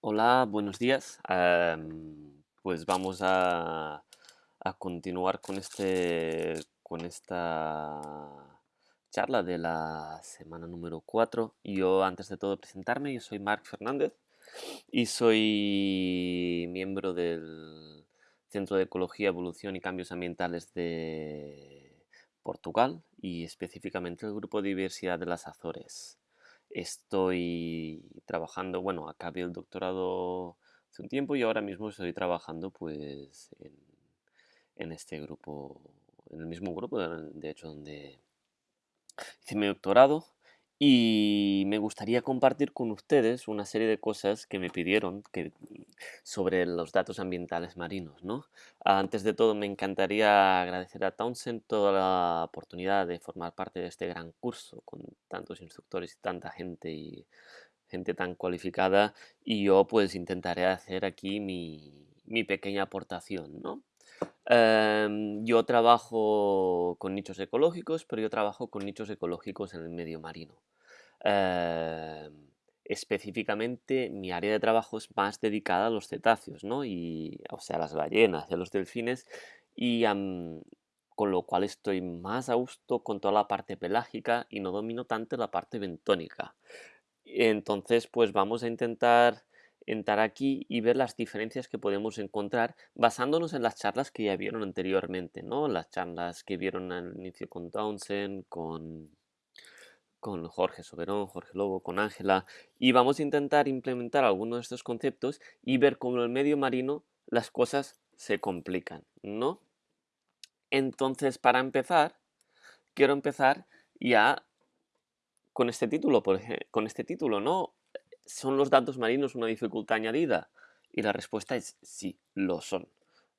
Hola, buenos días. Am, pues vamos a, a continuar con este, con esta charla de la semana número 4. Yo, antes de todo, presentarme, yo soy Marc Fernández y soy miembro del Centro de Ecología, Evolución y Cambios Ambientales de Portugal y específicamente el Grupo de Diversidad de las Azores. Estoy trabajando, bueno, acabé el doctorado hace un tiempo y ahora mismo estoy trabajando pues en, en este grupo, en el mismo grupo, de hecho, donde hice mi doctorado y me gustaría compartir con ustedes una serie de cosas que me pidieron que, sobre los datos ambientales marinos, ¿no? Antes de todo, me encantaría agradecer a Townsend toda la oportunidad de formar parte de este gran curso con tantos instructores y tanta gente y gente tan cualificada y yo pues intentaré hacer aquí mi, mi pequeña aportación, ¿no? Em, yo trabajo con nichos ecológicos, pero yo trabajo con nichos ecológicos en el medio marino. Em, específicamente, mi área de trabajo es más dedicada a los cetáceos, ¿no? Y, o sea, a las ballenas y a los delfines, y con lo cual estoy más a gusto con toda la parte pelágica y no domino tanto la parte bentónica. Entonces, pues vamos a intentar entrar aquí y ver las diferencias que podemos encontrar basándonos en las charlas que ya vieron anteriormente, ¿no? Las charlas que vieron al inicio con Townsend, con, con Jorge Soberón, Jorge Lobo, con Ángela, y vamos a intentar implementar algunos de estos conceptos y ver cómo en el medio marino las cosas se complican, ¿no? Entonces, para empezar, quiero empezar ya con este título, por con este título, ¿no? ¿Son los datos marinos una dificultad añadida? Y la respuesta es sí, lo son.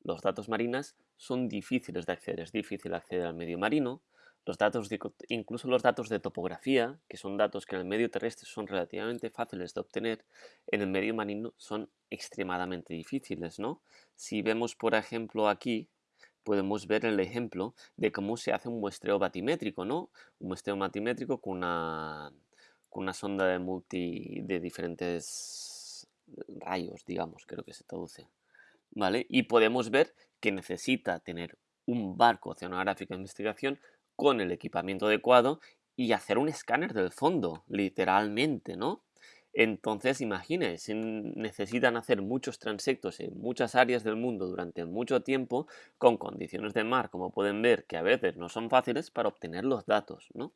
Los datos marinas son difíciles de acceder, es difícil acceder al medio marino. Los datos incluso los datos de topografía, que son datos que en el medio terrestre son relativamente fáciles de obtener, en el medio marino son extremadamente difíciles, ¿no? Si vemos, por ejemplo, aquí, podemos ver el ejemplo de cómo se hace un muestreo batimétrico, ¿no? Un muestreo batimétrico con una, con una sonda de multi de diferentes rayos, digamos, creo que se traduce. ¿Vale? Y podemos ver que necesita tener un barco oceanográfico de investigación con el equipamiento adecuado y hacer un escáner del fondo, literalmente, ¿no? Entonces, imagínense, necesitan hacer muchos transectos en muchas áreas del mundo durante mucho tiempo con condiciones de mar, como pueden ver, que a veces no son fáciles para obtener los datos, ¿no?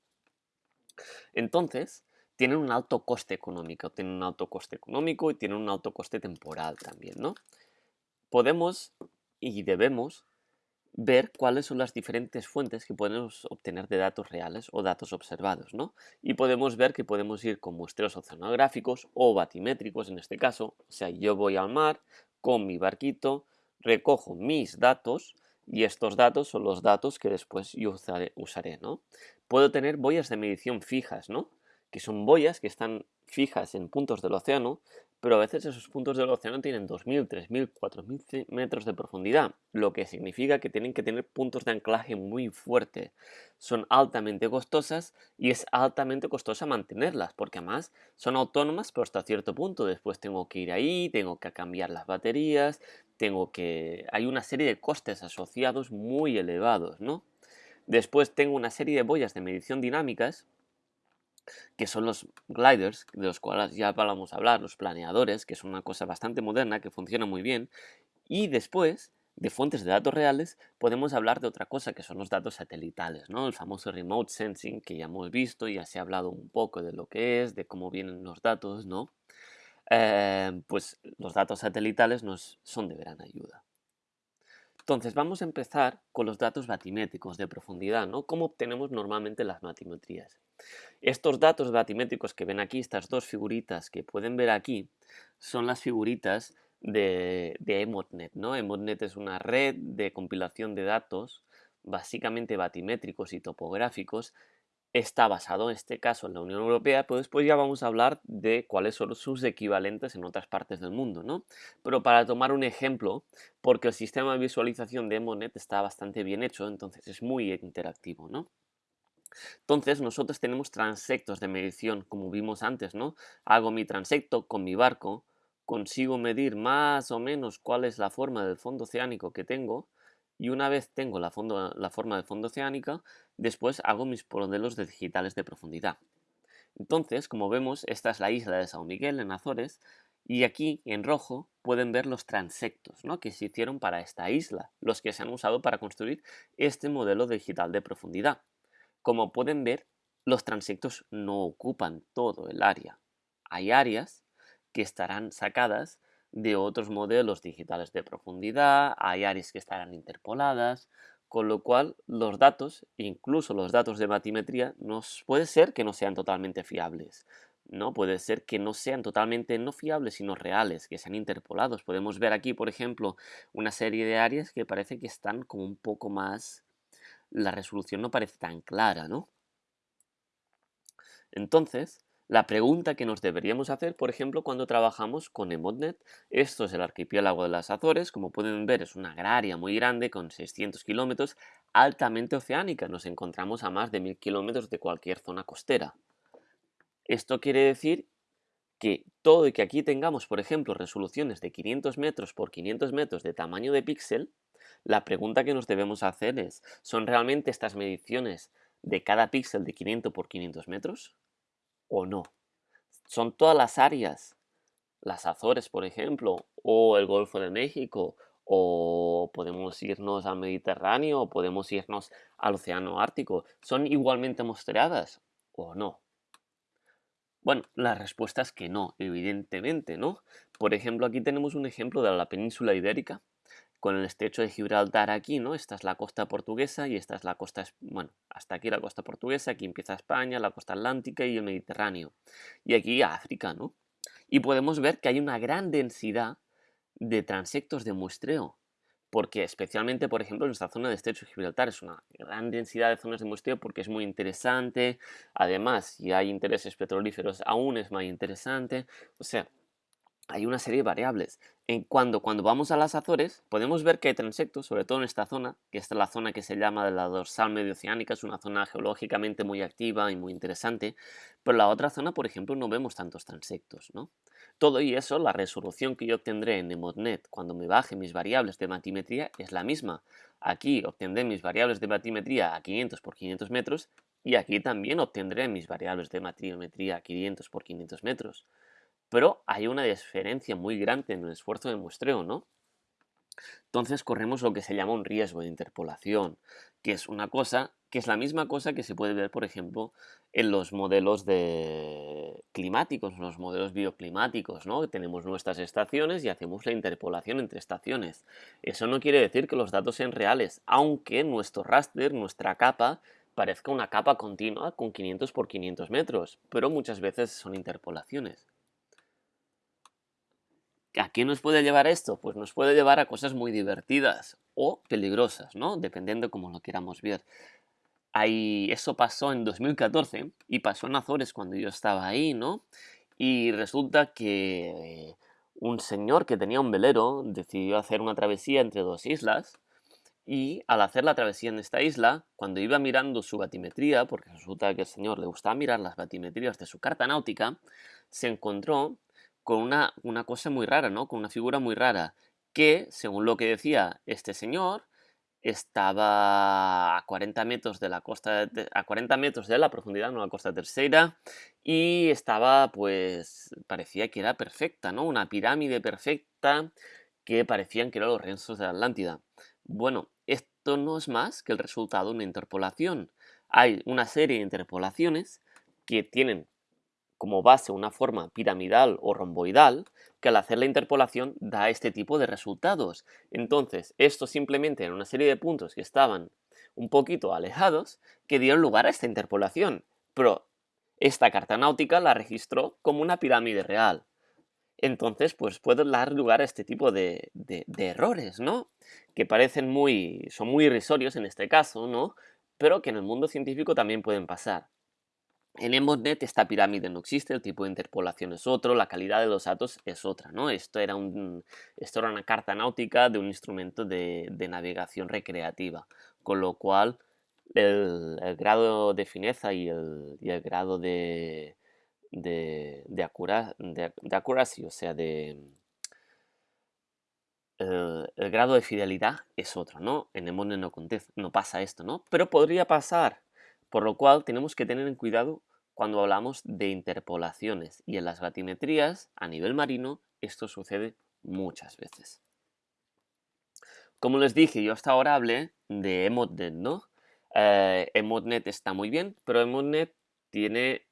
Entonces, tienen un alto coste económico, tienen un alto coste económico y tienen un alto coste temporal también, ¿no? Podemos y debemos ver cuáles son las diferentes fuentes que podemos obtener de datos reales o datos observados, ¿no? Y podemos ver que podemos ir con muestreos oceanográficos o batimétricos en este caso, o sea, yo voy al mar con mi barquito, recojo mis datos y estos datos son los datos que después yo usaré, usaré, ¿no? Puedo tener boyas de medición fijas, ¿no? Que son boyas que están fijas en puntos del océano, pero a veces esos puntos del océano tienen 2.000, 3.000, 4.000 metros de profundidad, lo que significa que tienen que tener puntos de anclaje muy fuertes. Son altamente costosas y es altamente costosa mantenerlas, porque además son autónomas, pero hasta cierto punto. Después tengo que ir ahí, tengo que cambiar las baterías, tengo que... Hay una serie de costes asociados muy elevados, ¿no? Después tengo una serie de boyas de medición dinámicas, que son los gliders, de los cuales ya vamos a hablar, los planeadores, que son una cosa bastante moderna, que funciona muy bien. Y después, de fuentes de datos reales, podemos hablar de otra cosa, que son los datos satelitales, ¿no? El famoso remote sensing, que ya hemos visto, ya se ha hablado un poco de lo que es, de cómo vienen los datos, ¿no? Eh, pues los datos satelitales nos son de gran ayuda. Entonces, vamos a empezar con los datos batimétricos de profundidad, ¿no? ¿Cómo obtenemos normalmente las batimetrías? Estos datos batimétricos que ven aquí, estas dos figuritas que pueden ver aquí, son las figuritas de, de EMOTNET, ¿no? EMOTNET es una red de compilación de datos, básicamente batimétricos y topográficos, está basado en este caso en la Unión Europea, pero después ya vamos a hablar de cuáles son sus equivalentes en otras partes del mundo, ¿no? Pero para tomar un ejemplo, porque el sistema de visualización de Emonet está bastante bien hecho, entonces es muy interactivo, ¿no? Entonces nosotros tenemos transectos de medición, como vimos antes, ¿no? Hago mi transecto con mi barco, consigo medir más o menos cuál es la forma del fondo oceánico que tengo y una vez tengo la, forma del fondo oceánico, después hago mis modelos de digitales de profundidad. Entonces, como vemos, esta es la isla de San Miguel en Azores y aquí en rojo pueden ver los transectos ¿no? que se hicieron para esta isla, los que se han usado para construir este modelo digital de profundidad. Como pueden ver, los transectos no ocupan todo el área. Hay áreas que estarán sacadas de otros modelos digitales de profundidad, hay áreas que estarán interpoladas, con lo cual los datos, incluso los datos de batimetría, nos, puede ser que no sean totalmente fiables. ¿no? Puede ser que no sean totalmente no fiables, sino reales, que sean interpolados. Podemos ver aquí, por ejemplo, una serie de áreas que parece que están como un poco más... La resolución no parece tan clara, ¿no? Entonces, la pregunta que nos deberíamos hacer, por ejemplo, cuando trabajamos con Emotnet, esto es el archipiélago de las Azores, como pueden ver es una área muy grande con 600 kilómetros, altamente oceánica, nos encontramos a más de 1000 kilómetros de cualquier zona costera. Esto quiere decir que todo y que aquí tengamos, por ejemplo, resoluciones de 500 metros por 500 metros de tamaño de píxel, la pregunta que nos debemos hacer es, ¿son realmente estas mediciones de cada píxel de 500 por 500 metros o no? ¿Son todas las áreas, las Azores, por ejemplo, o el Golfo de México, o podemos irnos al Mediterráneo, o podemos irnos al Océano Ártico, ¿son igualmente mostreadas o no? Bueno, la respuesta es que no, evidentemente, ¿no? Por ejemplo, aquí tenemos un ejemplo de la península ibérica, con el estrecho de Gibraltar aquí, ¿no? Esta es la costa portuguesa y esta es la costa, bueno, hasta aquí la costa portuguesa, aquí empieza España, la costa atlántica y el Mediterráneo. Y aquí África, ¿no? Y podemos ver que hay una gran densidad de transectos de muestreo porque especialmente, por ejemplo, en esta zona de Estrecho de Gibraltar es una gran densidad de zonas de muestreo porque es muy interesante. Además, si hay intereses petrolíferos, aún es más interesante. O sea, hay una serie de variables. En cuando, cuando vamos a las Azores, podemos ver que hay transectos, sobre todo en esta zona, que esta es la zona que se llama de la dorsal medio oceánica, es una zona geológicamente muy activa y muy interesante, pero la otra zona, por ejemplo, no vemos tantos transectos, ¿no? Todo y eso, la resolución que yo obtendré en Emotnet cuando me baje mis variables de batimetría es la misma. Aquí obtendré mis variables de batimetría a 500 por 500 metros y aquí también obtendré mis variables de batimetría a 500 por 500 metros. Pero hay una diferencia muy grande en el esfuerzo de muestreo, ¿no? Entonces corremos lo que se llama un riesgo de interpolación, que es una cosa que es la misma cosa que se puede ver, por ejemplo, en los modelos de climáticos, los modelos bioclimáticos, ¿no? Tenemos nuestras estaciones y hacemos la interpolación entre estaciones. Eso no quiere decir que los datos sean reales, aunque nuestro raster, nuestra capa, parezca una capa continua con 500 por 500 metros, pero muchas veces son interpolaciones. ¿A qué nos puede llevar esto? Pues nos puede llevar a cosas muy divertidas o peligrosas, ¿no? Dependiendo cómo lo queramos ver. Ahí, eso pasó en 2014 y pasó en Azores cuando yo estaba ahí, ¿no? Y resulta que un señor que tenía un velero decidió hacer una travesía entre dos islas y al hacer la travesía en esta isla, cuando iba mirando su batimetría, porque resulta que el señor le gustaba mirar las batimetrías de su carta náutica, se encontró con una, una cosa muy rara, ¿no? Con una figura muy rara, que, según lo que decía este señor, estaba a 40 metros de la costa, a 40 metros de la profundidad, no costa tercera, y estaba, pues, parecía que era perfecta, ¿no? Una pirámide perfecta que parecían que eran los restos de la Atlántida. Bueno, esto no es más que el resultado de una interpolación. Hay una serie de interpolaciones que tienen como base una forma piramidal o romboidal, que al hacer la interpolación da este tipo de resultados. Entonces, esto simplemente en una serie de puntos que estaban un poquito alejados, que dieron lugar a esta interpolación. Pero esta carta náutica la registró como una pirámide real. Entonces, pues puede dar lugar a este tipo de, de, de errores, ¿no? Que parecen muy, son muy irrisorios en este caso, ¿no? Pero que en el mundo científico también pueden pasar. En Emotnet esta pirámide no existe, el tipo de interpolación es otro, la calidad de los datos es otra, ¿no? Esto era, un, esto era una carta náutica de un instrumento de, navegación recreativa, con lo cual el, grado de fineza y el, grado de, de, de, accuracy, o sea, de... El, grado de fidelidad es otro, ¿no? En Emone no, no pasa esto, ¿no? Pero podría pasar, por lo cual tenemos que tener en cuidado cuando hablamos de interpolaciones y en las batimetrías a nivel marino esto sucede muchas veces. Como les dije, yo hasta ahora hablé de EmotNet, ¿no? Eh, EmotNet está muy bien, pero EmotNet tiene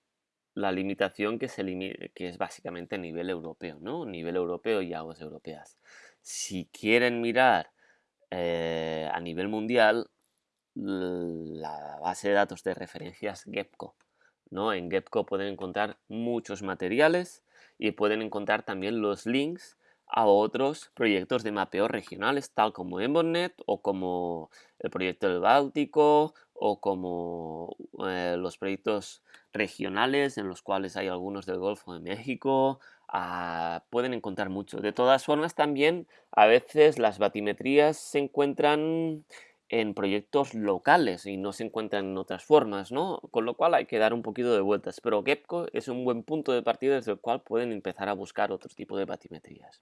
la limitación que es básicamente a nivel europeo, ¿no? Nivel europeo y aguas europeas. Si quieren mirar eh, a nivel mundial, la base de datos de referencias GEPCO, ¿no? En GEPCO pueden encontrar muchos materiales y pueden encontrar también los links a otros proyectos de mapeo regionales, tal como Embonet o como el proyecto del Báltico o como eh, los proyectos regionales en los cuales hay algunos del Golfo de México. Ah, pueden encontrar mucho. De todas formas, también a veces las batimetrías se encuentran en proyectos locales y no se encuentran en otras formas, ¿no? Con lo cual hay que dar un poquito de vueltas, pero GEPCO es un buen punto de partida desde el cual pueden empezar a buscar otro tipo de batimetrías.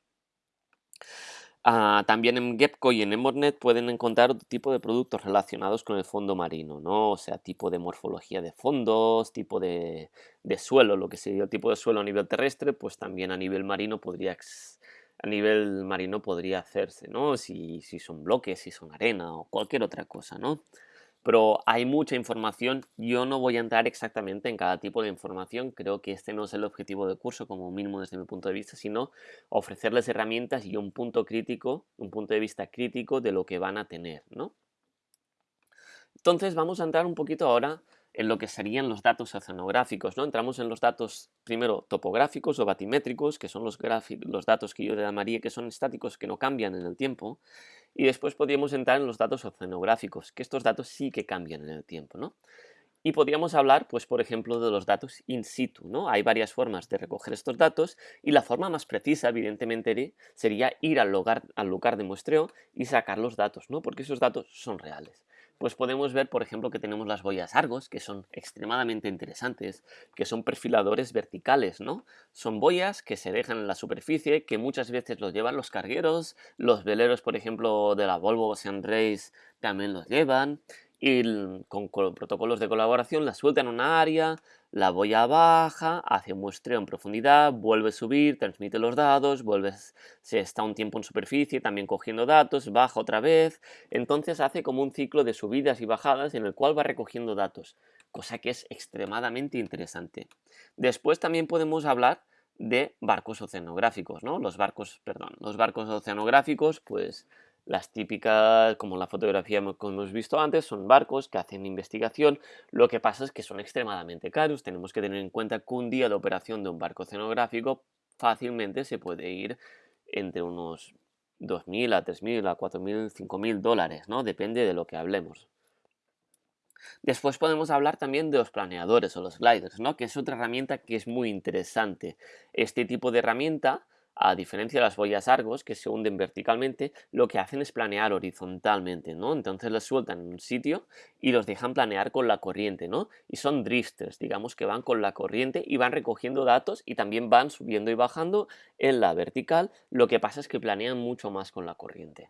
Ah, también en GEPCO y en Emornet pueden encontrar otro tipo de productos relacionados con el fondo marino, ¿no? O sea, tipo de morfología de fondos, tipo de, suelo, lo que sería el tipo de suelo a nivel terrestre, pues también a nivel marino podría a nivel marino podría hacerse, ¿no? Si, si son bloques, si son arena o cualquier otra cosa, ¿no? Pero hay mucha información, yo no voy a entrar exactamente en cada tipo de información, creo que este no es el objetivo del curso como mínimo desde mi punto de vista, sino ofrecerles herramientas y un punto crítico, un punto de vista crítico de lo que van a tener, ¿no? Entonces vamos a entrar un poquito ahora en lo que serían los datos oceanográficos. ¿no? Entramos en los datos primero topográficos o batimétricos, que son los, datos que yo le llamaría que son estáticos, que no cambian en el tiempo, y después podríamos entrar en los datos oceanográficos, que estos datos sí que cambian en el tiempo. ¿no? Y podríamos hablar, pues, por ejemplo, de los datos in situ, ¿no? Hay varias formas de recoger estos datos y la forma más precisa, evidentemente, sería ir al lugar, al lugar de muestreo y sacar los datos, ¿no? Porque esos datos son reales pues podemos ver, por ejemplo, que tenemos las boyas Argos, que son extremadamente interesantes, que son perfiladores verticales, ¿no? Son boyas que se dejan en la superficie, que muchas veces los llevan los cargueros, los veleros, por ejemplo, de la Volvo Ocean Race también los llevan, y con, protocolos de colaboración la sueltan en una área, la boya baja, hace un muestreo en profundidad, vuelve a subir, transmite los datos, vuelve, se está un tiempo en superficie también cogiendo datos, baja otra vez, entonces hace como un ciclo de subidas y bajadas en el cual va recogiendo datos, cosa que es extremadamente interesante. Después también podemos hablar de barcos oceanográficos, ¿no? Los barcos, perdón, los barcos oceanográficos, pues las típicas, como la fotografía que hemos visto antes, son barcos que hacen investigación. Lo que pasa es que son extremadamente caros. Tenemos que tener en cuenta que un día de operación de un barco oceanográfico fácilmente se puede ir entre unos 2.000 a 3.000 a 4.000, 5.000 dólares, ¿no? Depende de lo que hablemos. Después podemos hablar también de los planeadores o los gliders, ¿no? Que es otra herramienta que es muy interesante. Este tipo de herramienta a diferencia de las boyas Argos, que se hunden verticalmente, lo que hacen es planear horizontalmente, ¿no? Entonces las sueltan en un sitio y los dejan planear con la corriente, ¿no? Y son drifters, digamos que van con la corriente y van recogiendo datos y también van subiendo y bajando en la vertical, lo que pasa es que planean mucho más con la corriente.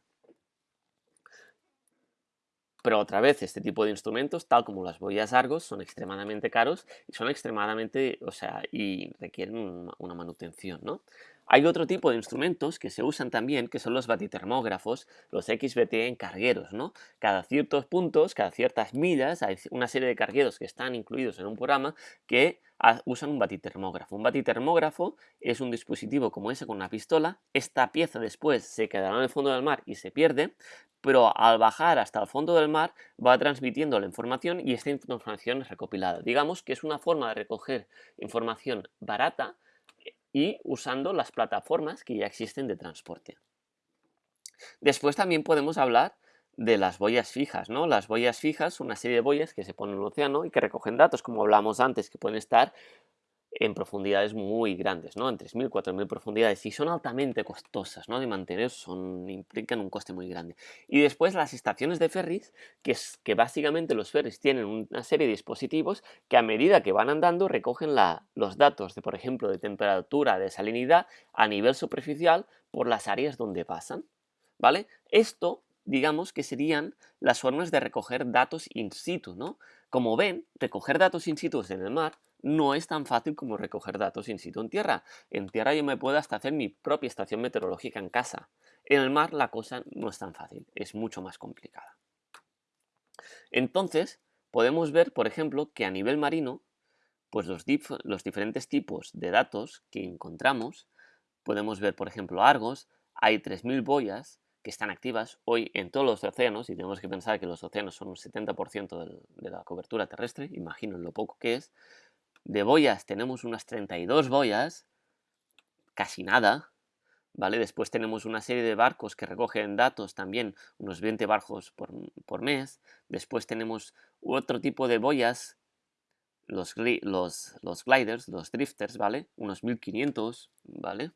Pero otra vez, este tipo de instrumentos, tal como las boyas Argos, son extremadamente caros y son extremadamente, o sea, y requieren una manutención, ¿no? Hay otro tipo de instrumentos que se usan también, que son los batitermógrafos, los XBT en cargueros, ¿no? Cada ciertos puntos, cada ciertas millas, hay una serie de cargueros que están incluidos en un programa que usan un batitermógrafo. Un batitermógrafo es un dispositivo como ese con una pistola. Esta pieza después se quedará en el fondo del mar y se pierde, pero al bajar hasta el fondo del mar va transmitiendo la información y esta información es recopilada. Digamos que es una forma de recoger información barata y usando las plataformas que ya existen de transporte. Después también podemos hablar de las boyas fijas, ¿no? Las boyas fijas una serie de boyas que se ponen en el océano y que recogen datos, como hablamos antes, que pueden estar en profundidades muy grandes, ¿no? En 3.000, 4.000 profundidades y son altamente costosas, ¿no? De mantener, son, implican un coste muy grande. Y después las estaciones de ferries, que, es, que básicamente los ferries tienen una serie de dispositivos que a medida que van andando recogen la, los datos de, por ejemplo, de temperatura, de salinidad a nivel superficial por las áreas donde pasan, ¿vale? Esto digamos que serían las formas de recoger datos in situ, ¿no? Como ven, recoger datos in situ en el mar no es tan fácil como recoger datos in situ en tierra. En tierra yo me puedo hasta hacer mi propia estación meteorológica en casa. En el mar la cosa no es tan fácil, es mucho más complicada. Entonces, podemos ver, por ejemplo, que a nivel marino, pues los, los diferentes tipos de datos que encontramos, podemos ver, por ejemplo, Argos, hay 3.000 boyas que están activas hoy en todos los océanos, y tenemos que pensar que los océanos son un 70% de la cobertura terrestre, imagino lo poco que es, de boyas tenemos unas 32 boyas, casi nada, ¿vale? Después tenemos una serie de barcos que recogen datos también, unos 20 barcos por, mes. Después tenemos otro tipo de boyas, los, los, los, gliders, los drifters, ¿vale? Unos 1500, ¿vale?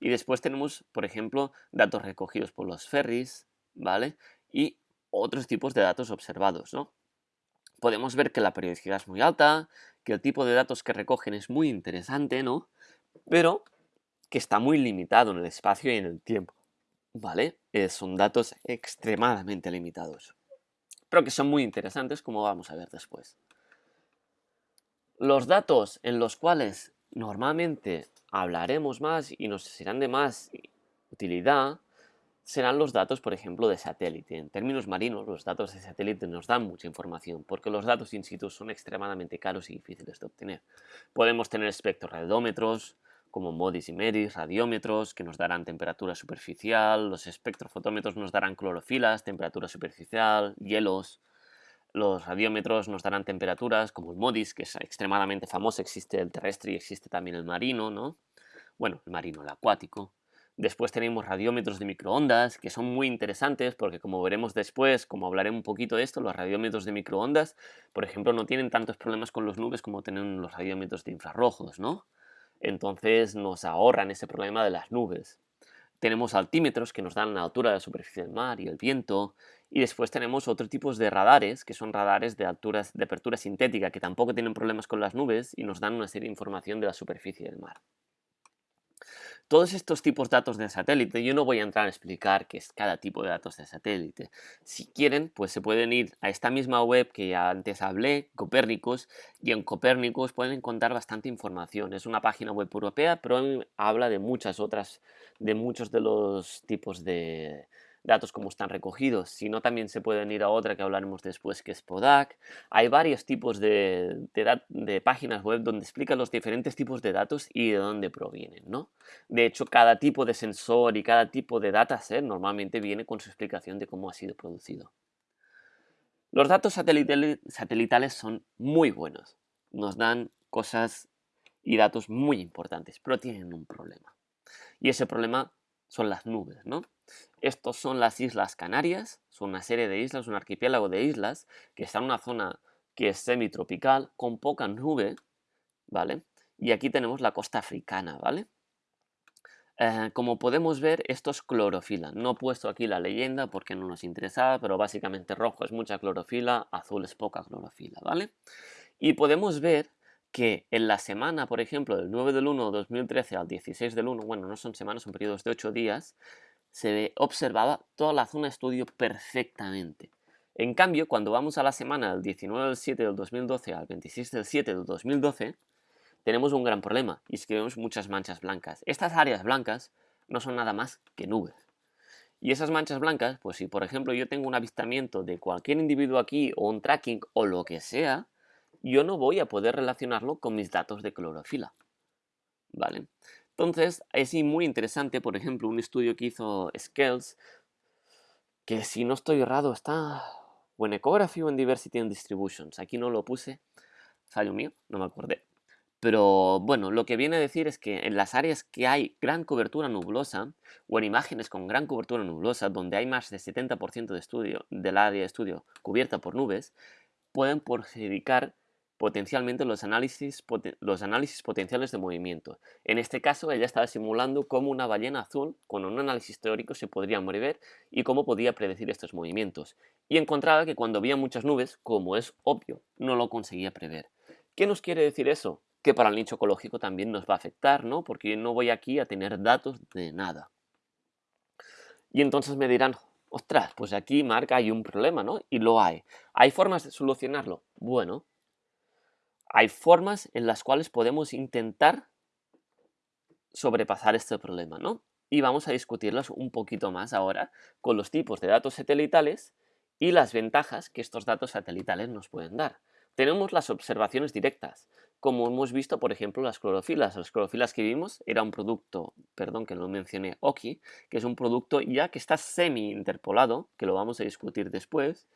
Y después tenemos, por ejemplo, datos recogidos por los ferries, ¿vale? Y otros tipos de datos observados, ¿no? Podemos ver que la periodicidad es muy alta, que el tipo de datos que recogen es muy interesante, ¿no? Pero que está muy limitado en el espacio y en el tiempo, ¿vale? Eh, son datos extremadamente limitados, pero que son muy interesantes como vamos a ver después. Los datos en los cuales normalmente hablaremos más y nos serán de más utilidad serán los datos, por ejemplo, de satélite. En términos marinos, los datos de satélite nos dan mucha información, porque los datos in situ son extremadamente caros y difíciles de obtener. Podemos tener espectroradómetros, como MODIS y MEDIS, radiómetros, que nos darán temperatura superficial, los espectrofotómetros nos darán clorofilas, temperatura superficial, hielos, los radiómetros nos darán temperaturas, como el MODIS, que es extremadamente famoso, existe el terrestre y existe también el marino, ¿no? Bueno, el marino, el acuático. Después tenemos radiómetros de microondas, que son muy interesantes porque como veremos después, como hablaré un poquito de esto, los radiómetros de microondas, por ejemplo, no tienen tantos problemas con las nubes como tienen los radiómetros de infrarrojos, ¿no? Entonces nos ahorran ese problema de las nubes. Tenemos altímetros que nos dan la altura de la superficie del mar y el viento. Y después tenemos otros tipos de radares, que son radares de, alturas, de apertura sintética, que tampoco tienen problemas con las nubes y nos dan una serie de información de la superficie del mar. Todos estos tipos de datos de satélite, yo no voy a entrar a explicar qué es cada tipo de datos de satélite. Si quieren, pues se pueden ir a esta misma web que ya antes hablé, Copérnicos, y en Copérnicos pueden encontrar bastante información. Es una página web europea, pero habla de muchas otras, de muchos de los tipos de, datos como están recogidos, sino también se pueden ir a otra que hablaremos después, que es Podac. Hay varios tipos de, de, páginas web donde explican los diferentes tipos de datos y de dónde provienen, ¿no? De hecho, cada tipo de sensor y cada tipo de dataset normalmente viene con su explicación de cómo ha sido producido. Los datos satelitales son muy buenos, nos dan cosas y datos muy importantes, pero tienen un problema. Y ese problema son las nubes, ¿no? Estos son las Islas Canarias, son una serie de islas, un archipiélago de islas que está en una zona que es semitropical con poca nube, ¿vale? Y aquí tenemos la costa africana, ¿vale? Eh, como podemos ver, esto es clorofila. No he puesto aquí la leyenda porque no nos interesaba, pero básicamente rojo es mucha clorofila, azul es poca clorofila, ¿vale? Y podemos ver que en la semana, por ejemplo, del 9 del 1 de 2013 al 16 del 1, bueno, no son semanas, son periodos de 8 días, se observaba toda la zona estudio perfectamente. En cambio, cuando vamos a la semana del 19 del 7 del 2012 al 26 del 7 del 2012, tenemos un gran problema, y es que vemos muchas manchas blancas. Estas áreas blancas no son nada más que nubes. Y esas manchas blancas, pues si por ejemplo yo tengo un avistamiento de cualquier individuo aquí, o un tracking, o lo que sea, yo no voy a poder relacionarlo con mis datos de clorofila. ¿Vale? Entonces, es muy interesante, por ejemplo, un estudio que hizo Scales, que si no estoy errado está o en Ecography o en Diversity and Distributions. Aquí no lo puse, fallo mío, no me acordé. Pero bueno, lo que viene a decir es que en las áreas que hay gran cobertura nublosa, o en imágenes con gran cobertura nublosa, donde hay más de 70% de estudio, del área de estudio cubierta por nubes, pueden perjudicar potencialmente los análisis, los análisis potenciales de movimiento. En este caso, ella estaba simulando cómo una ballena azul, con un análisis teórico, se podría mover y cómo podía predecir estos movimientos. Y encontraba que cuando había muchas nubes, como es obvio, no lo conseguía prever. ¿Qué nos quiere decir eso? Que para el nicho ecológico también nos va a afectar, ¿no? Porque no voy aquí a tener datos de nada. Y entonces me dirán, ostras, pues aquí marca hay un problema, ¿no? Y lo hay. ¿Hay formas de solucionarlo? Bueno, hay formas en las cuales podemos intentar sobrepasar este problema, ¿no? Y vamos a discutirlas un poquito más ahora con los tipos de datos satelitales y las ventajas que estos datos satelitales nos pueden dar. Tenemos las observaciones directas, como hemos visto, por ejemplo, las clorofilas. Las clorofilas que vimos era un producto, perdón que no mencioné, OKI, que es un producto ya que está semi-interpolado, que lo vamos a discutir después,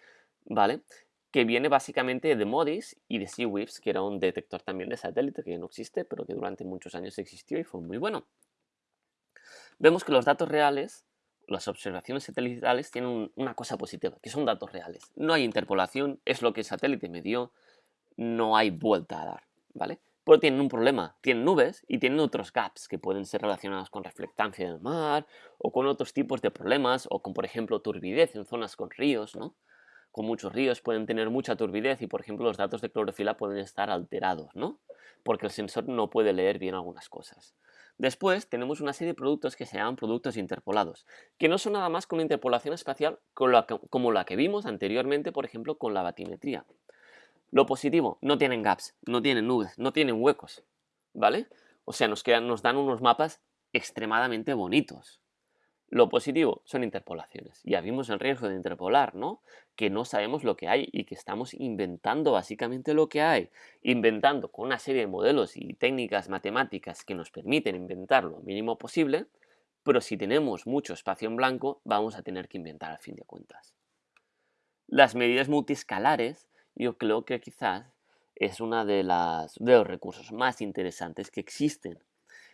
¿vale? Que viene básicamente de MODIS y de SeaWips, que era un detector también de satélite que no existe, pero que durante muchos años existió y fue muy bueno. Vemos que los datos reales, las observaciones satelitales, tienen una cosa positiva, que son datos reales. No hay interpolación, es lo que el satélite me dio, no hay vuelta a dar. ¿vale? Pero tienen un problema, tienen nubes y tienen otros gaps que pueden ser relacionados con reflectancia del mar o con otros tipos de problemas o con, por ejemplo, turbidez en zonas con ríos, ¿no? Con muchos ríos pueden tener mucha turbidez y, por ejemplo, los datos de clorofila pueden estar alterados, ¿no? Porque el sensor no puede leer bien algunas cosas. Después tenemos una serie de productos que se llaman productos interpolados, que no son nada más que una interpolación espacial como la que vimos anteriormente, por ejemplo, con la batimetría. Lo positivo, no tienen gaps, no tienen nubes, no tienen huecos, ¿vale? O sea, nos, nos dan unos mapas extremadamente bonitos. Lo positivo son interpolaciones. Ya vimos el riesgo de interpolar, ¿no? Que no sabemos lo que hay y que estamos inventando básicamente lo que hay. Inventando con una serie de modelos y técnicas matemáticas que nos permiten inventar lo mínimo posible, pero si tenemos mucho espacio en blanco, vamos a tener que inventar al fin de cuentas. Las medidas multiscalares yo creo que quizás es uno de, los recursos más interesantes que existen.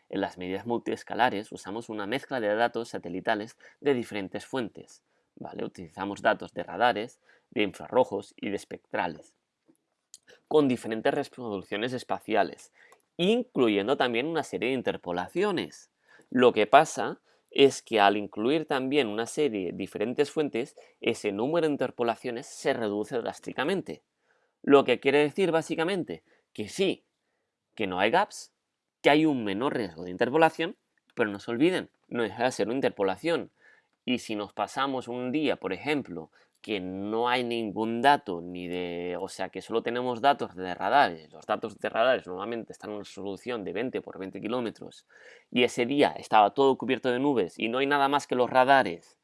En las medidas multiescalares usamos una mezcla de datos satelitales de diferentes fuentes. ¿vale? Utilizamos datos de radares, de infrarrojos y de espectrales, con diferentes resoluciones espaciales, incluyendo también una serie de interpolaciones. Lo que pasa es que al incluir también una serie de diferentes fuentes, ese número de interpolaciones se reduce drásticamente. Lo que quiere decir básicamente que sí, que no hay gaps, que hay un menor riesgo de interpolación, pero no se olviden, no deja de ser una interpolación. Y si nos pasamos un día, por ejemplo, que no hay ningún dato ni de, o sea, que solo tenemos datos de radares, los datos de radares normalmente están en una resolución de 20 por 20 kilómetros, y ese día estaba todo cubierto de nubes y no hay nada más que los radares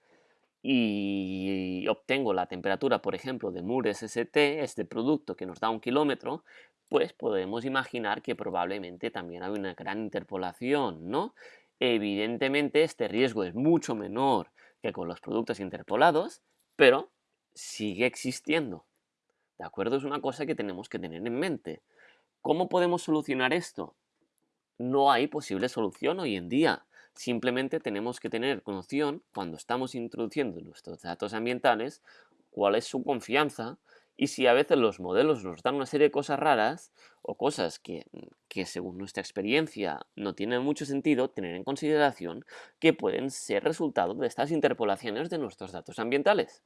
y obtengo la temperatura, por ejemplo, de MUR SST, este producto que nos da un kilómetro, pues podemos imaginar que probablemente también hay una gran interpolación, ¿no? Evidentemente este riesgo es mucho menor que con los productos interpolados, pero sigue existiendo. ¿De acuerdo? Es una cosa que tenemos que tener en mente. ¿Cómo podemos solucionar esto? No hay posible solución hoy en día. Simplemente tenemos que tener noción, cuando estamos introduciendo nuestros datos ambientales, cuál es su confianza y si a veces los modelos nos dan una serie de cosas raras o cosas que, que, según nuestra experiencia no tienen mucho sentido, tener en consideración que pueden ser resultado de estas interpolaciones de nuestros datos ambientales.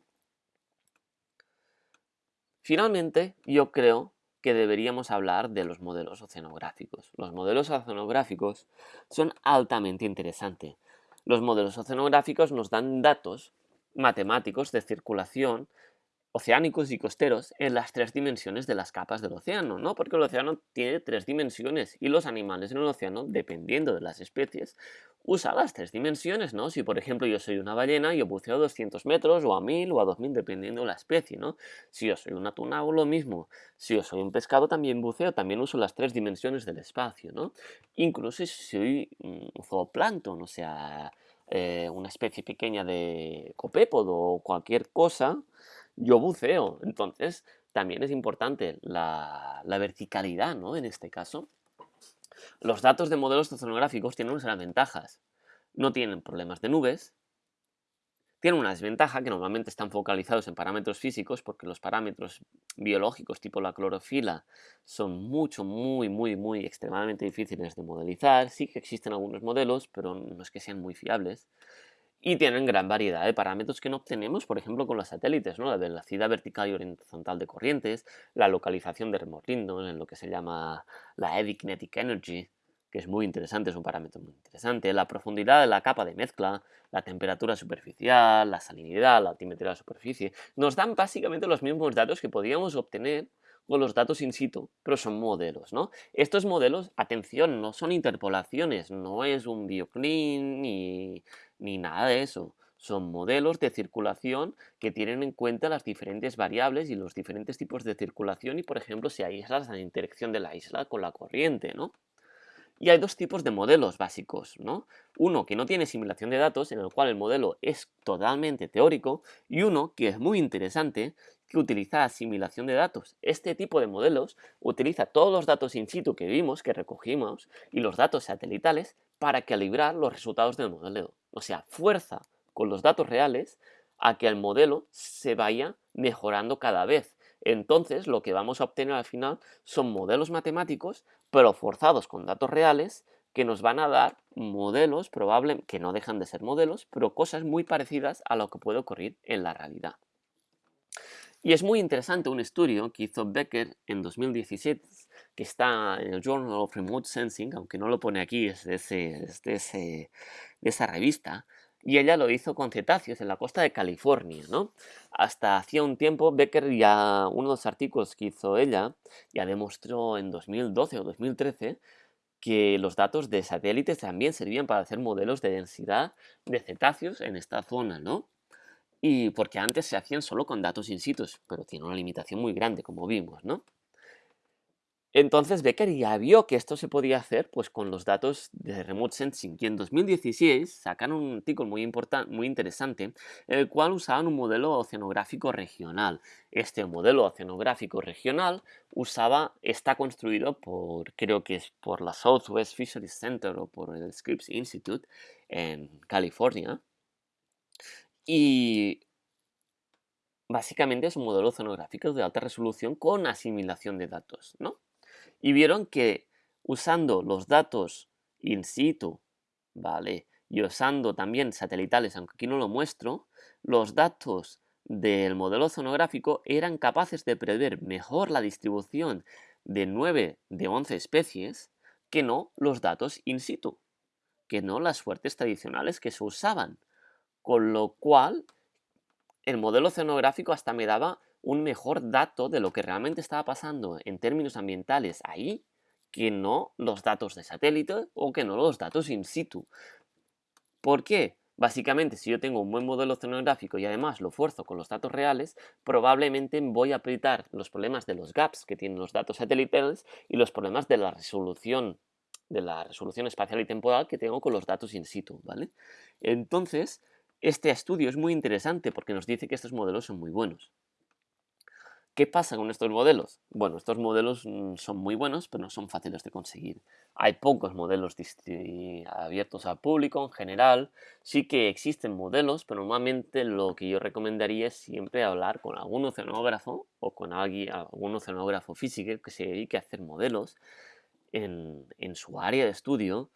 Finalmente, yo creo deberíamos hablar de los modelos oceanográficos. Los modelos oceanográficos son altamente interesantes. Los modelos oceanográficos nos dan datos matemáticos de circulación oceánicos y costeros en las tres dimensiones de las capas del océano, ¿no? Porque el océano tiene tres dimensiones y los animales en el océano, dependiendo de las especies, usan las tres dimensiones, ¿no? Si por ejemplo yo soy una ballena, yo buceo a 200 metros o a 1000 o a 2000 dependiendo de la especie, ¿no? Si yo soy un atún hago lo mismo. Si yo soy un pescado también buceo, también uso las tres dimensiones del espacio, ¿no? Incluso si soy un zooplancton, o sea, eh, una especie pequeña de copépodo o cualquier cosa, yo buceo. Entonces, también es importante la, verticalidad, ¿no? En este caso. Los datos de modelos oceanográficos tienen unas ventajas. No tienen problemas de nubes, tiene una desventaja que normalmente están focalizados en parámetros físicos porque los parámetros biológicos tipo la clorofila son mucho, muy, muy, muy extremadamente difíciles de modelizar. Sí que existen algunos modelos, pero no es que sean muy fiables. Y tienen gran variedad de parámetros que no obtenemos, por ejemplo, con los satélites, ¿no? la velocidad vertical y horizontal de corrientes, la localización de remorlindos en lo que se llama la Eddy Kinetic Energy, que es muy interesante, es un parámetro muy interesante, la profundidad de la capa de mezcla, la temperatura superficial, la salinidad, la altimetría de la superficie, nos dan básicamente los mismos datos que podíamos obtener con los datos in situ, pero son modelos, ¿no? Estos modelos, atención, no son interpolaciones, no es un bioclean ni, ni nada de eso. Son modelos de circulación que tienen en cuenta las diferentes variables y los diferentes tipos de circulación y, por ejemplo, si hay islas, la interacción de la isla con la corriente, ¿no? Y hay dos tipos de modelos básicos, ¿no? Uno que no tiene simulación de datos, en el cual el modelo es totalmente teórico, y uno que es muy interesante, que utiliza asimilación de datos. Este tipo de modelos utiliza todos los datos in situ que vimos, que recogimos, y los datos satelitales para calibrar los resultados del modelo. O sea, fuerza con los datos reales a que el modelo se vaya mejorando cada vez. Entonces, lo que vamos a obtener al final son modelos matemáticos, pero forzados con datos reales, que nos van a dar modelos, probablemente, que no dejan de ser modelos, pero cosas muy parecidas a lo que puede ocurrir en la realidad. Y es muy interesante un estudio que hizo Becker en 2017, que está en el Journal of Remote Sensing, aunque no lo pone aquí, es de, de esa revista, y ella lo hizo con cetáceos en la costa de California, ¿no? Hasta hacía un tiempo, Becker ya, uno de los artículos que hizo ella, ya demostró en 2012 o 2013 que los datos de satélites también servían para hacer modelos de densidad de cetáceos en esta zona, ¿no? Y porque antes se hacían solo con datos in situ, pero tiene una limitación muy grande, como vimos, ¿no? Entonces Becker ya vio que esto se podía hacer pues, con los datos de Remote Sensing y en 2016 sacaron un artículo muy, muy interesante el cual usaban un modelo oceanográfico regional. Este modelo oceanográfico regional usaba, está construido por, creo que es por la Southwest Fisheries Center o por el Scripps Institute en California. Y básicamente es un modelo oceanográfico de alta resolución con asimilación de datos, ¿no? y vieron que usando los datos in situ, ¿vale? Y usando también satelitales, aunque aquí no lo muestro, los datos del modelo zonográfico eran capaces de prever mejor la distribución de 9 de 11 especies que no los datos in situ, que no las suertes tradicionales que se usaban. Con lo cual, el modelo oceanográfico hasta me daba un mejor dato de lo que realmente estaba pasando en términos ambientales ahí que no los datos de satélite o que no los datos in situ. ¿Por qué? Básicamente, si yo tengo un buen modelo oceanográfico y además lo fuerzo con los datos reales, probablemente voy a apretar los problemas de los gaps que tienen los datos satelitales y los problemas de la resolución de la resolución espacial y temporal que tengo con los datos in situ, ¿vale? Entonces, este estudio es muy interesante porque nos dice que estos modelos son muy buenos. ¿Qué pasa con estos modelos? Bueno, estos modelos mm, son muy buenos, pero no son fáciles de conseguir. Hay pocos modelos abiertos al público en general. Sí que existen modelos, pero normalmente lo que yo recomendaría es siempre hablar con algún oceanógrafo o con alguien, algún oceanógrafo físico que se dedique a hacer modelos en, su área de estudio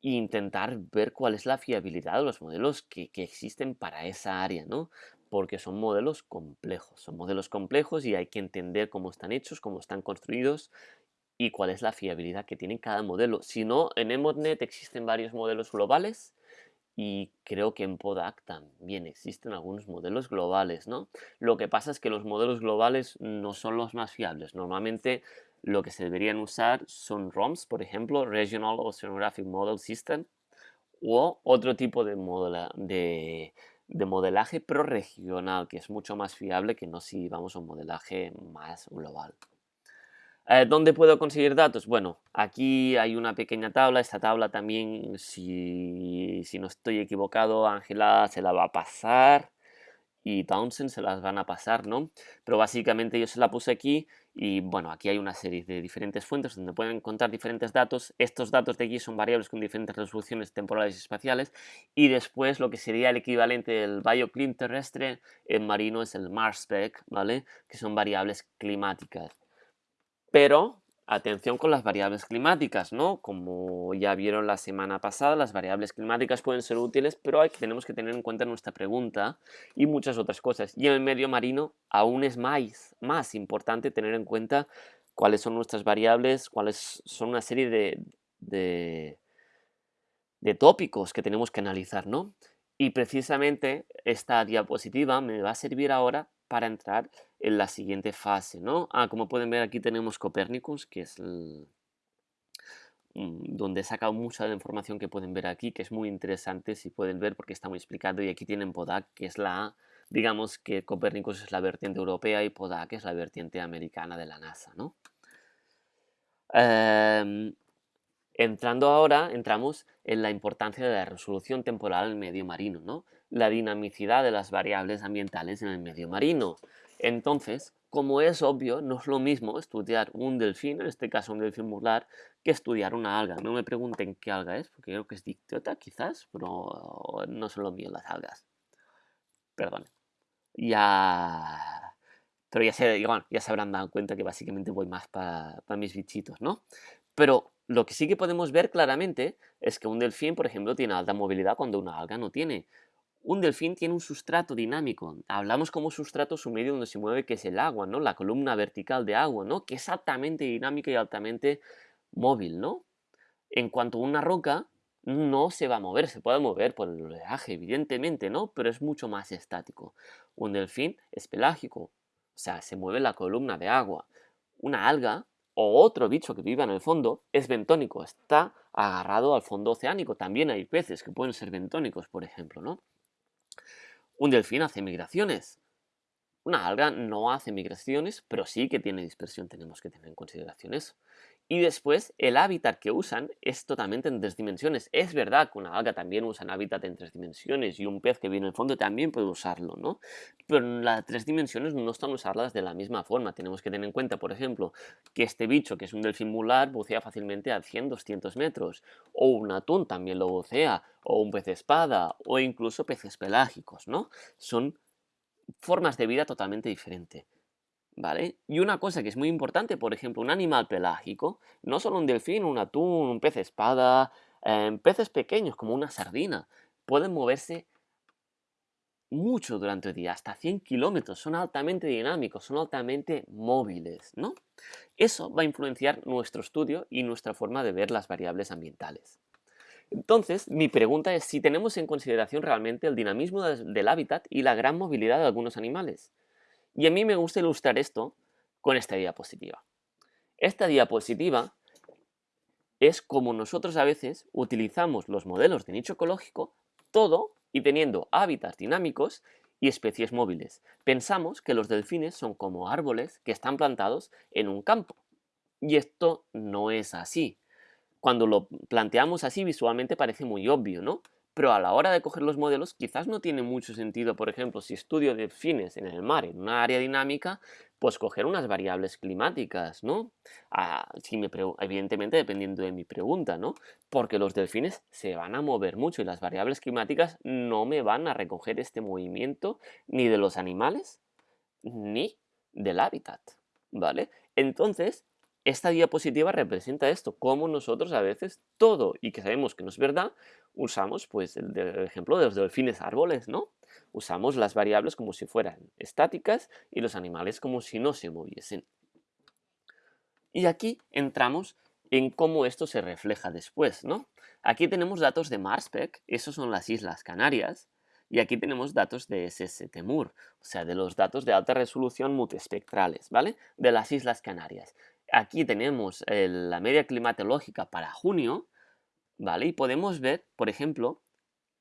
intentar ver cuál es la fiabilidad de los modelos que, que existen para esa área, ¿no? porque son modelos complejos. Son modelos complejos y hay que entender cómo están hechos, cómo están construidos y cuál es la fiabilidad que tiene cada modelo. Si no, en EMODNet existen varios modelos globales y creo que en PODAC también existen algunos modelos globales, ¿no? Lo que pasa es que los modelos globales no son los más fiables. Normalmente lo que se deberían usar son ROMs, por ejemplo, Regional Oceanographic Model System, o otro tipo de, modelo, de de modelaje pro-regional, que es mucho más fiable que no si vamos a un modelaje más global. Eh, ¿Dónde puedo conseguir datos? Bueno, aquí hay una pequeña tabla. Esta tabla también, si, si no estoy equivocado, Ángela se la va a pasar. Y Townsend se las van a pasar, ¿no? Pero básicamente yo se la puse aquí y bueno, aquí hay una serie de diferentes fuentes donde pueden encontrar diferentes datos. Estos datos de aquí son variables con diferentes resoluciones temporales y espaciales y después lo que sería el equivalente del bioclim terrestre en marino es el MarsSpec, ¿vale? Que son variables climáticas. Pero Atención con las variables climáticas, ¿no? Como ya vieron la semana pasada, las variables climáticas pueden ser útiles, pero tenemos que tener en cuenta nuestra pregunta y muchas otras cosas. Y en el medio marino aún es más, importante tener en cuenta cuáles son nuestras variables, cuáles son una serie de, de tópicos que tenemos que analizar, ¿no? Y precisamente esta diapositiva me va a servir ahora para entrar en la siguiente fase, ¿no? Ah, como pueden ver aquí tenemos Copernicus, que es mm, donde he sacado mucha de la información que pueden ver aquí, que es muy interesante si pueden ver porque está muy explicado. Y aquí tienen PODAC, que es la, digamos que Copernicus es la vertiente europea y PODAC es la vertiente americana de la NASA, ¿no? Em, entrando ahora, entramos en la importancia de la resolución temporal en el medio marino, ¿no? La dinamicidad de las variables ambientales en el medio marino. Entonces, como es obvio, no es lo mismo estudiar un delfín, en este caso un delfín mular, que estudiar una alga. No me pregunten qué alga es, porque creo que es dictiota quizás, pero no son lo mío las algas. Perdón. Ya... Pero ya se, ya se habrán dado cuenta que básicamente voy más para mis bichitos, ¿no? Pero lo que sí que podemos ver claramente es que un delfín, por ejemplo, tiene alta movilidad cuando una alga no tiene. Un delfín tiene un sustrato dinámico. Hablamos como sustrato su medio donde se mueve, que es el agua, ¿no? La columna vertical de agua, ¿no? Que es altamente dinámica y altamente móvil, ¿no? En cuanto a una roca, no se va a mover, se puede mover por el oleaje, evidentemente, ¿no? Pero es mucho más estático. Un delfín es pelágico, o sea, se mueve la columna de agua. Una alga o otro bicho que viva en el fondo es bentónico, está agarrado al fondo oceánico. También hay peces que pueden ser bentónicos, por ejemplo, ¿no? Un delfín hace migraciones. Una alga no hace migraciones, pero sí que tiene dispersión, tenemos que tener en consideración eso. Y después, el hábitat que usan es totalmente en tres dimensiones. Es verdad que una alga también usa un hábitat en tres dimensiones y un pez que vive en el fondo también puede usarlo, ¿no? Pero las tres dimensiones no están usadas de la misma forma. Tenemos que tener en cuenta, por ejemplo, que este bicho, que es un delfín mular, bucea fácilmente a 100, 200 metros. O un atún también lo bucea, o un pez espada, o incluso peces pelágicos, ¿no? Son formas de vida totalmente diferentes. Y una cosa que es muy importante, por ejemplo, un animal pelágico, no solo un delfín, un atún, un pez espada, em, peces pequeños como una sardina, pueden moverse mucho durante el día, hasta 100 kilómetros, son altamente dinámicos, son altamente móviles, ¿no? Eso va a influenciar nuestro estudio y nuestra forma de ver las variables ambientales. Entonces, mi pregunta es si tenemos en consideración realmente el dinamismo del hábitat y la gran movilidad de algunos animales. Y a mí me gusta ilustrar esto con esta diapositiva. Esta diapositiva es como nosotros a veces utilizamos los modelos de nicho ecológico todo y teniendo hábitats dinámicos y especies móviles. Pensamos que los delfines son como árboles que están plantados en un campo. Y esto no es así. Cuando lo planteamos así visualmente parece muy obvio, ¿no? Pero a la hora de coger los modelos quizás no tiene mucho sentido, por ejemplo, si estudio delfines en el mar, en una área dinámica, pues coger unas variables climáticas, ¿no? Ah, si me evidentemente dependiendo de mi pregunta, ¿no? Porque los delfines se van a mover mucho y las variables climáticas no me van a recoger este movimiento ni de los animales ni del hábitat, ¿vale? Entonces, esta diapositiva representa esto, cómo nosotros a veces todo, y que sabemos que no es verdad, usamos pues el, ejemplo de los delfines árboles, ¿no? Usamos las variables como si fueran estáticas y los animales como si no se moviesen. Y aquí entramos en cómo esto se refleja después, ¿no? Aquí tenemos datos de Marspec, esos son las Islas Canarias, y aquí tenemos datos de SSTMUR, o sea, de los datos de alta resolución multiespectrales, ¿vale? De las Islas Canarias. Aquí tenemos la media climatológica para junio, ¿vale? Y podemos ver, por ejemplo,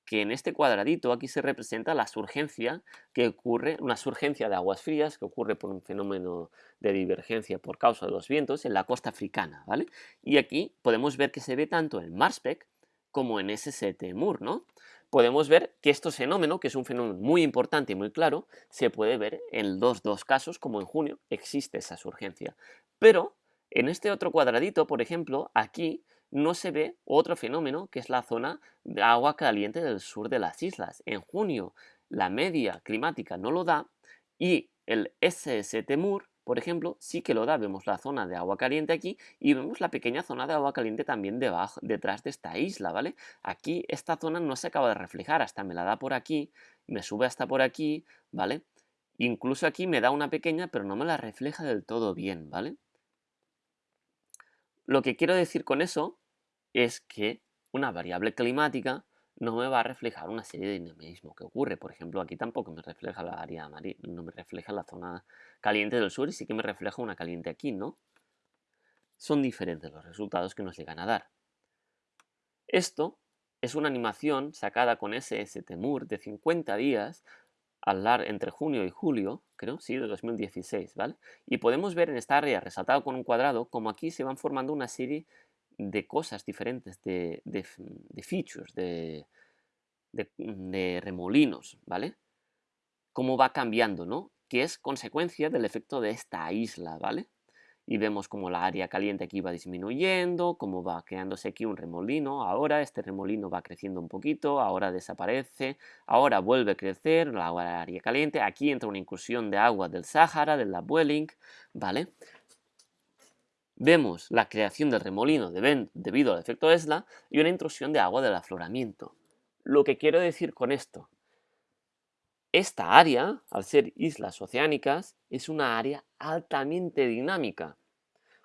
que en este cuadradito aquí se representa la surgencia que ocurre, una surgencia de aguas frías que ocurre por un fenómeno de divergencia por causa de los vientos en la costa africana, ¿vale? Y aquí podemos ver que se ve tanto en Marspec como en SST Mur, ¿no? podemos ver que este fenómeno, que es un fenómeno muy importante y muy claro, se puede ver en los dos casos, como en junio, existe esa surgencia. Pero en este otro cuadradito, por ejemplo, aquí no se ve otro fenómeno que es la zona de agua caliente del sur de las islas. En junio la media climática no lo da y el SS Temur, por ejemplo, sí que lo da. Vemos la zona de agua caliente aquí y vemos la pequeña zona de agua caliente también debajo, detrás de esta isla, ¿vale? Aquí esta zona no se acaba de reflejar, hasta me la da por aquí, me sube hasta por aquí, ¿vale? Incluso aquí me da una pequeña, pero no me la refleja del todo bien, ¿vale? Lo que quiero decir con eso es que una variable climática no me va a reflejar una serie de dinamismo que ocurre. Por ejemplo, aquí tampoco me refleja la área no me refleja la zona caliente del sur y sí que me refleja una caliente aquí, ¿no? Son diferentes los resultados que nos llegan a dar. Esto es una animación sacada con SS Temur de 50 días al dar entre junio y julio, creo, sí, de 2016, ¿vale? Y podemos ver en esta área resaltado con un cuadrado como aquí se van formando una serie de cosas diferentes, de, features, de, de, remolinos, ¿vale? Cómo va cambiando, ¿no? Que es consecuencia del efecto de esta isla, ¿vale? Y vemos como la área caliente aquí va disminuyendo, cómo va creándose aquí un remolino, ahora este remolino va creciendo un poquito, ahora desaparece, ahora vuelve a crecer la área caliente, aquí entra una incursión de agua del Sáhara, del Welling, ¿vale? Vemos la creación del remolino debido al efecto ESLA y una intrusión de agua del afloramiento. Lo que quiero decir con esto, esta área, al ser islas oceánicas, es una área altamente dinámica.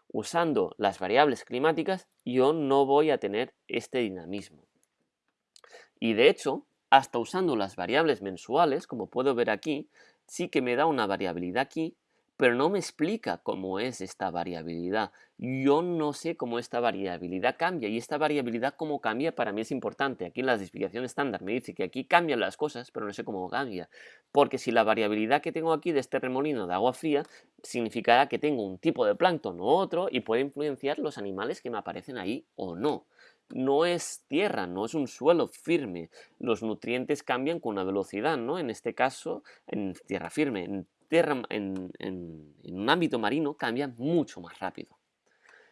Usando las variables climáticas, yo no voy a tener este dinamismo. Y de hecho, hasta usando las variables mensuales, como puedo ver aquí, sí que me da una variabilidad aquí pero no me explica cómo es esta variabilidad. Yo no sé cómo esta variabilidad cambia y esta variabilidad cómo cambia para mí es importante. Aquí en la explicación estándar me dice que aquí cambian las cosas, pero no sé cómo cambia. Porque si la variabilidad que tengo aquí de este remolino de agua fría significará que tengo un tipo de plancton u otro y puede influenciar los animales que me aparecen ahí o no no es tierra, no es un suelo firme. Los nutrientes cambian con una velocidad, ¿no? En este caso, en tierra firme en, un ámbito marino cambia mucho más rápido.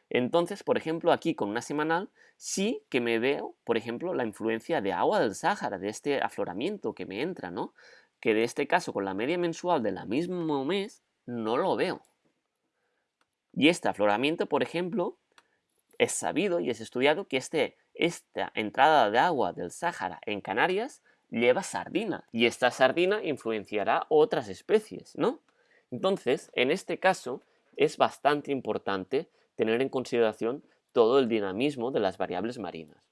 Entonces, por ejemplo, aquí con una semanal sí que me veo, por ejemplo, la influencia de agua del Sáhara, de este afloramiento que me entra, ¿no? Que de este caso, con la media mensual de la mismo mes, no lo veo. Y este afloramiento, por ejemplo, es sabido y es estudiado que este, esta entrada de agua del Sáhara en Canarias lleva sardina y esta sardina influenciará otras especies, ¿no? Entonces, en este caso, es bastante importante tener en consideración todo el dinamismo de las variables marinas.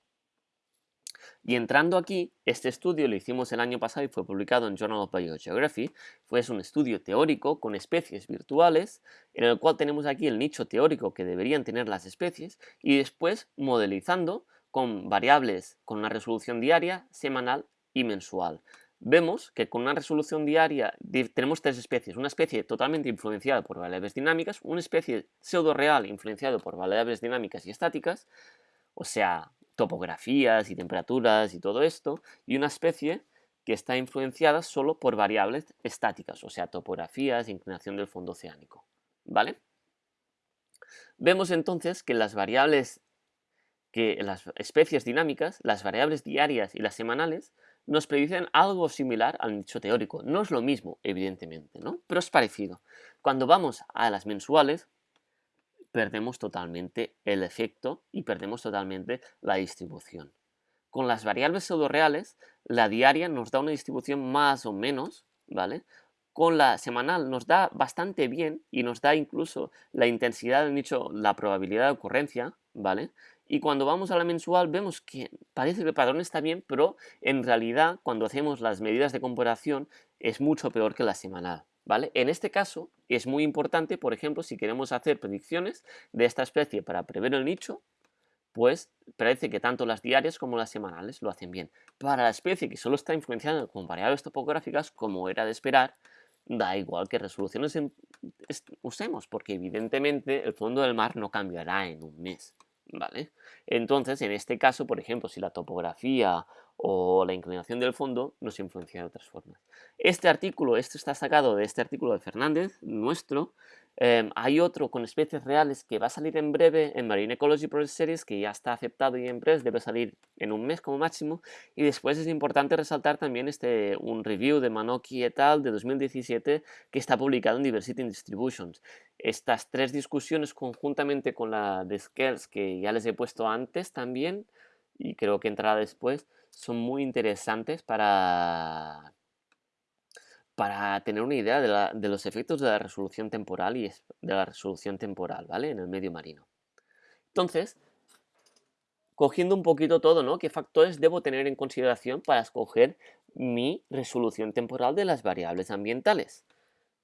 Y entrando aquí, este estudio lo hicimos el año pasado y fue publicado en Journal of Biogeography. Fue un estudio teórico con especies virtuales, en el cual tenemos aquí el nicho teórico que deberían tener las especies y después modelizando con variables con una resolución diaria, semanal y mensual. Vemos que con una resolución diaria tenemos tres especies. Una especie totalmente influenciada por variables dinámicas, una especie pseudo-real influenciada por variables dinámicas y estáticas, o sea, topografías y temperaturas y todo esto, y una especie que está influenciada solo por variables estáticas, o sea, topografías, inclinación del fondo oceánico. ¿Vale? Vemos entonces que las variables, que las especies dinámicas, las variables diarias y las semanales, nos predicen algo similar al nicho teórico. No es lo mismo, evidentemente, ¿no? Pero es parecido. Cuando vamos a las mensuales, perdemos totalmente el efecto y perdemos totalmente la distribución. Con las variables pseudo-reales, la diaria nos da una distribución más o menos, ¿vale? Con la semanal nos da bastante bien y nos da incluso la intensidad del nicho, la probabilidad de ocurrencia, ¿vale? Y cuando vamos a la mensual vemos que parece que el patrón está bien, pero en realidad cuando hacemos las medidas de comparación es mucho peor que la semanal. ¿Vale? En este caso es muy importante, por ejemplo, si queremos hacer predicciones de esta especie para prever el nicho, pues parece que tanto las diarias como las semanales lo hacen bien. Para la especie que solo está influenciada con variables topográficas, como era de esperar, da igual que resoluciones usemos, porque evidentemente el fondo del mar no cambiará en un mes. ¿Vale? Entonces, en este caso, por ejemplo, si la topografía o la inclinación del fondo nos influencia de otras formas. Este artículo, esto está sacado de este artículo de Fernández, nuestro, Em, hay otro con especies reales que va a salir en breve en Marine Ecology Project Series, que ya está aceptado y en press, debe salir en un mes como máximo. Y después es importante resaltar también este, un review de Manoki et al. de 2017 que está publicado en Diversity in Distributions. Estas tres discusiones conjuntamente con la de Scales que ya les he puesto antes también, y creo que entrará después, son muy interesantes para para tener una idea de, los efectos de la resolución temporal y de la resolución temporal, ¿vale? En el medio marino. Entonces, cogiendo un poquito todo, ¿no? ¿Qué factores debo tener en consideración para escoger mi resolución temporal de las variables ambientales?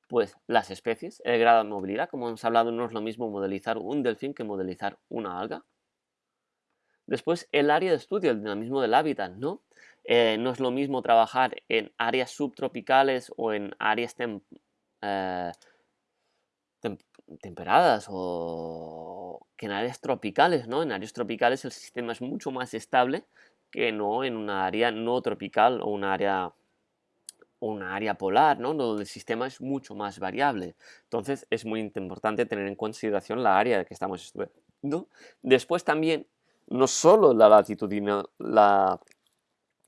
Pues las especies, el grado de movilidad, como hemos hablado, no es lo mismo modelizar un delfín que modelizar una alga. Después, el área de estudio, el dinamismo del hábitat, ¿no? Eh, no es lo mismo trabajar en áreas subtropicales o en áreas eh, temperadas o que en áreas tropicales, ¿no? En áreas tropicales el sistema es mucho más estable que no en una área no tropical o una área una área polar, ¿no? Donde el sistema es mucho más variable. Entonces es muy importante tener en consideración la área que estamos estudiando. Después también, no solo la la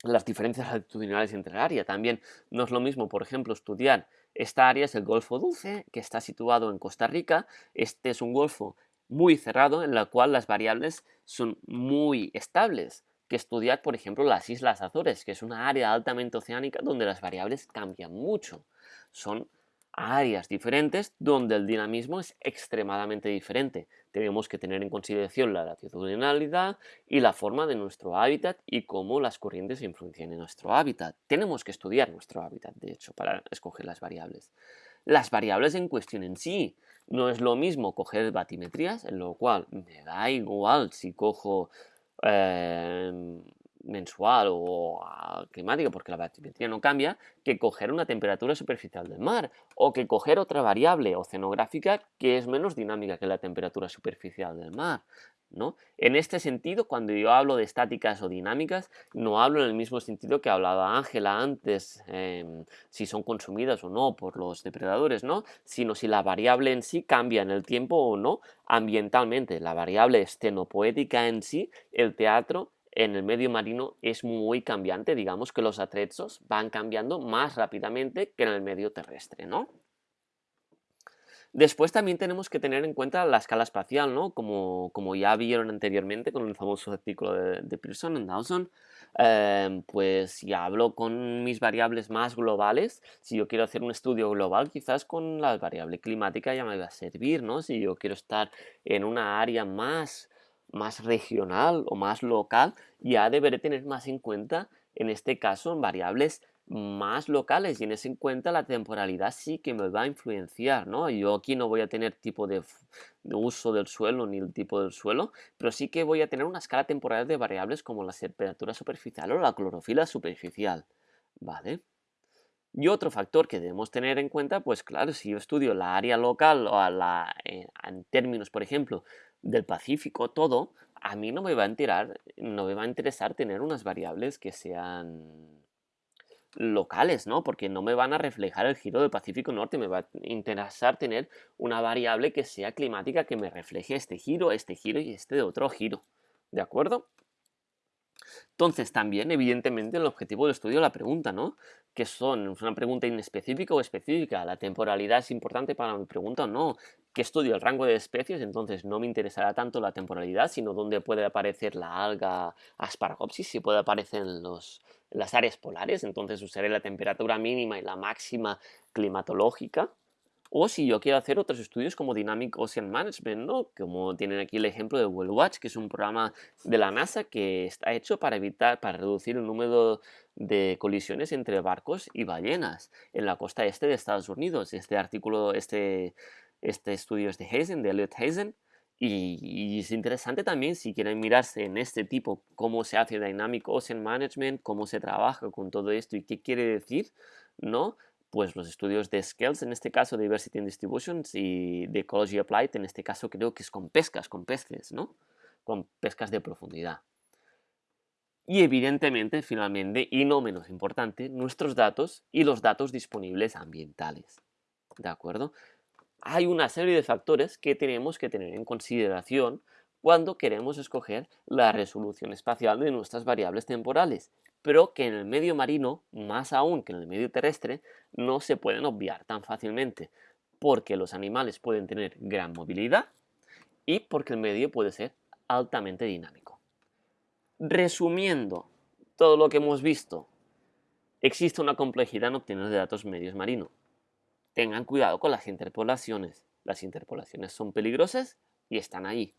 las diferencias altitudinales entre áreas. También no es lo mismo, por ejemplo, estudiar esta área es el Golfo Dulce, que está situado en Costa Rica. Este es un golfo muy cerrado en el cual las variables son muy estables que estudiar, por ejemplo, las Islas Azores, que es una área altamente oceánica donde las variables cambian mucho. Son áreas diferentes donde el dinamismo es extremadamente diferente. Tenemos que tener en consideración la latitudinalidad y la forma de nuestro hábitat y cómo las corrientes influencian en nuestro hábitat. Tenemos que estudiar nuestro hábitat, de hecho, para escoger las variables. Las variables en cuestión en sí, no es lo mismo coger batimetrías, en lo cual me da igual si cojo eh, mensual o climática, porque la batimetría no cambia, que coger una temperatura superficial del mar o que coger otra variable oceanográfica que es menos dinámica que la temperatura superficial del mar. ¿No? En este sentido, cuando yo hablo de estáticas o dinámicas, no hablo en el mismo sentido que hablaba Ángela antes, em, si son consumidas o no por los depredadores, ¿no? sino si la variable en sí cambia en el tiempo o no ambientalmente. La variable estenopoética en sí, el teatro en el medio marino es muy cambiante, digamos que los atrezos van cambiando más rápidamente que en el medio terrestre, ¿no? Después también tenemos que tener en cuenta la escala espacial, ¿no? Como, como ya vieron anteriormente con el famoso artículo de, Pearson en Dawson, em, pues si hablo con mis variables más globales, si yo quiero hacer un estudio global, quizás con la variable climática ya me va a servir, ¿no? Si yo quiero estar en una área más más regional o más local, ya deberé tener más en cuenta, en este caso, variables más locales y en ese en cuenta la temporalidad sí que me va a influenciar, ¿no? Yo aquí no voy a tener tipo de, uso del suelo ni el tipo del suelo, pero sí que voy a tener una escala temporal de variables como la temperatura superficial o la clorofila superficial, ¿vale? Y otro factor que debemos tener en cuenta, pues claro, si yo estudio la área local o la, eh, en términos, por ejemplo, del Pacífico, todo, a mí no me va a enterar, no me va a interesar tener unas variables que sean locales, ¿no? Porque no me van a reflejar el giro del Pacífico Norte, me va a interesar tener una variable que sea climática que me refleje este giro, este giro y este otro giro, ¿de acuerdo? Entonces, también, evidentemente, el objetivo del estudio la pregunta, ¿no? ¿Qué son? ¿Es una pregunta inespecífica o específica? ¿La temporalidad es importante para mi pregunta o no? ¿Qué estudio? El rango de especies, entonces no me interesará tanto la temporalidad, sino dónde puede aparecer la alga Asparagopsis, si puede aparecer en, los, las áreas polares, entonces usaré la temperatura mínima y la máxima climatológica, o si yo quiero hacer otros estudios como Dynamic Ocean Management, ¿no? Como tienen aquí el ejemplo de World Watch, que es un programa de la NASA que está hecho para evitar, para reducir el número de colisiones entre barcos y ballenas en la costa este de Estados Unidos. Este artículo, este, este estudio es de Hazen, de Elliot Hazen, y, es interesante también si quieren mirarse en este tipo cómo se hace Dynamic Ocean Management, cómo se trabaja con todo esto y qué quiere decir, ¿no? pues los estudios de Scales, en este caso Diversity and Distributions, y de Ecology Applied, en este caso creo que es con pescas, con peces, ¿no? con pescas de profundidad. Y evidentemente, finalmente, y no menos importante, nuestros datos y los datos disponibles ambientales. ¿De acuerdo? Hay una serie de factores que tenemos que tener en consideración cuando queremos escoger la resolución espacial de nuestras variables temporales, pero que en el medio marino, más aún que en el medio terrestre, no se pueden obviar tan fácilmente, porque los animales pueden tener gran movilidad y porque el medio puede ser altamente dinámico. Resumiendo todo lo que hemos visto, existe una complejidad en obtener datos medios marinos. Tengan cuidado con las interpolaciones. Las interpolaciones son peligrosas y están ahí.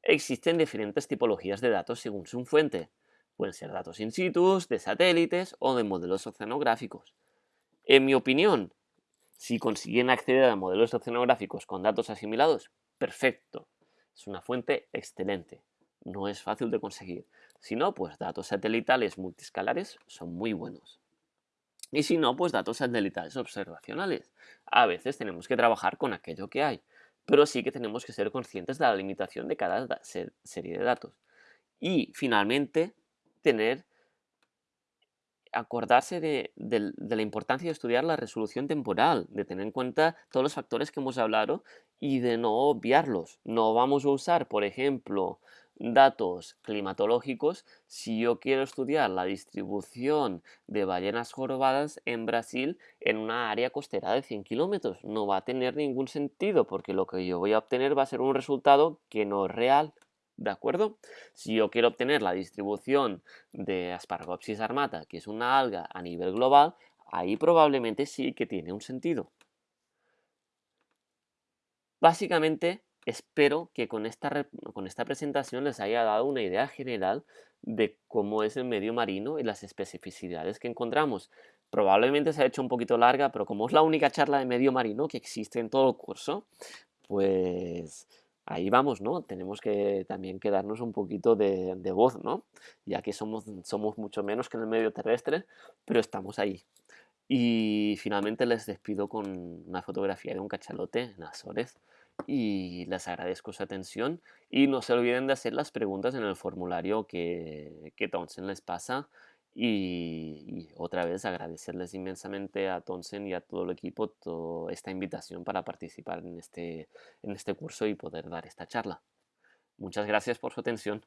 Existen diferentes tipologías de datos según su fuente. Pueden ser datos in situ, de satélites o de modelos oceanográficos. En mi opinión, si consiguen acceder a modelos oceanográficos con datos asimilados, perfecto. Es una fuente excelente. No es fácil de conseguir. Si no, pues datos satelitales multiscalares son muy buenos. Y si no, pues datos satelitales observacionales. A veces tenemos que trabajar con aquello que hay pero sí que tenemos que ser conscientes de la limitación de cada serie de datos. Y finalmente, tener, acordarse de, la importancia de estudiar la resolución temporal, de tener en cuenta todos los factores que hemos hablado y de no obviarlos. No vamos a usar, por ejemplo, datos climatológicos si yo quiero estudiar la distribución de ballenas jorobadas en Brasil en una área costera de 100 kilómetros. No va a tener ningún sentido porque lo que yo voy a obtener va a ser un resultado que no es real. ¿De acuerdo? Si yo quiero obtener la distribución de Aspargopsis armata, que es una alga a nivel global, ahí probablemente sí que tiene un sentido. Básicamente, Espero que con esta, con esta presentación les haya dado una idea general de cómo es el medio marino y las especificidades que encontramos. Probablemente se ha hecho un poquito larga, pero como es la única charla de medio marino que existe en todo el curso, pues ahí vamos, ¿no? Tenemos que también quedarnos un poquito de, voz, ¿no? Ya que somos, somos mucho menos que en el medio terrestre, pero estamos ahí. Y finalmente les despido con una fotografía de un cachalote en Azores y les agradezco su atención y no se olviden de hacer las preguntas en el formulario que, que Townsend les pasa y, otra vez agradecerles inmensamente a Townsend y a todo el equipo toda esta invitación para participar en este, en este curso y poder dar esta charla. Muchas gracias por su atención.